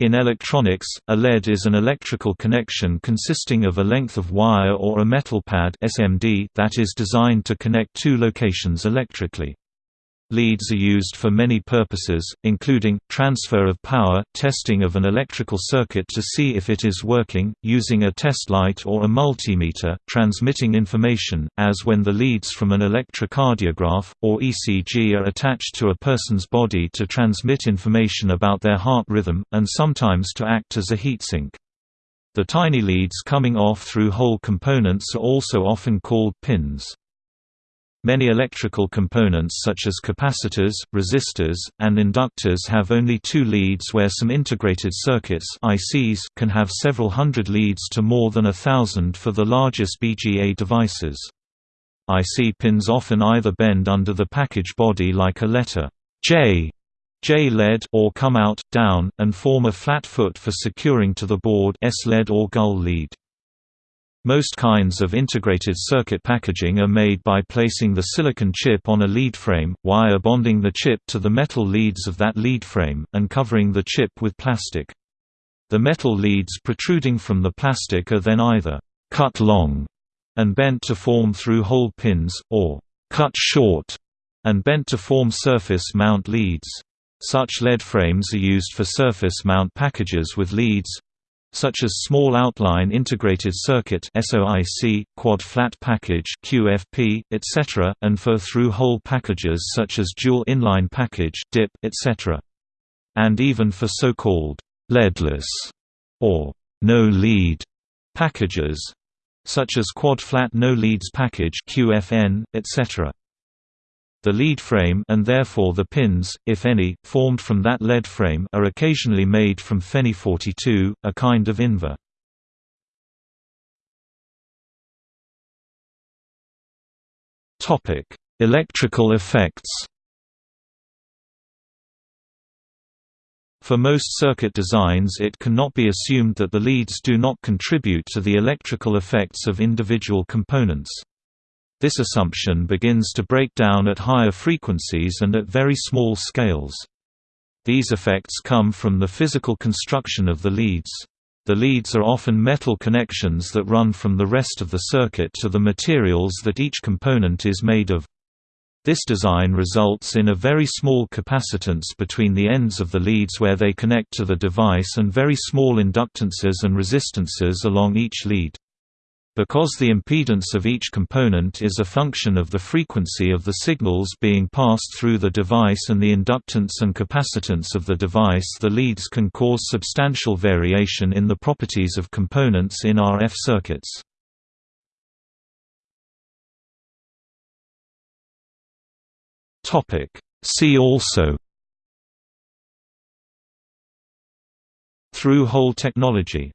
In electronics, a lead is an electrical connection consisting of a length of wire or a metal pad SMD that is designed to connect two locations electrically. Leads are used for many purposes, including, transfer of power, testing of an electrical circuit to see if it is working, using a test light or a multimeter, transmitting information, as when the leads from an electrocardiograph, or ECG are attached to a person's body to transmit information about their heart rhythm, and sometimes to act as a heatsink. The tiny leads coming off through hole components are also often called pins. Many electrical components such as capacitors, resistors, and inductors have only two leads where some integrated circuits ICs can have several hundred leads to more than a thousand for the largest BGA devices. IC pins often either bend under the package body like a letter J J lead or come out, down, and form a flat foot for securing to the board S lead or gull lead. Most kinds of integrated circuit packaging are made by placing the silicon chip on a lead frame, wire bonding the chip to the metal leads of that lead frame, and covering the chip with plastic. The metal leads protruding from the plastic are then either cut long and bent to form through-hole pins, or cut short and bent to form surface mount leads. Such lead frames are used for surface mount packages with leads, such as Small Outline Integrated Circuit SOIC, Quad Flat Package QFP, etc., and for through-hole packages such as Dual Inline Package DIP, etc. And even for so-called leadless or no-lead packages, such as Quad Flat No Leads Package QFN, etc. The lead frame and therefore the pins, if any, formed from that lead frame are occasionally made from Fe42, a kind of invar. Topic: Electrical effects. For most circuit designs it cannot be assumed that the leads do not contribute to the electrical effects of individual components. This assumption begins to break down at higher frequencies and at very small scales. These effects come from the physical construction of the leads. The leads are often metal connections that run from the rest of the circuit to the materials that each component is made of. This design results in a very small capacitance between the ends of the leads where they connect to the device and very small inductances and resistances along each lead. Because the impedance of each component is a function of the frequency of the signals being passed through the device and the inductance and capacitance of the device the leads can cause substantial variation in the properties of components in RF circuits. See also Through-hole technology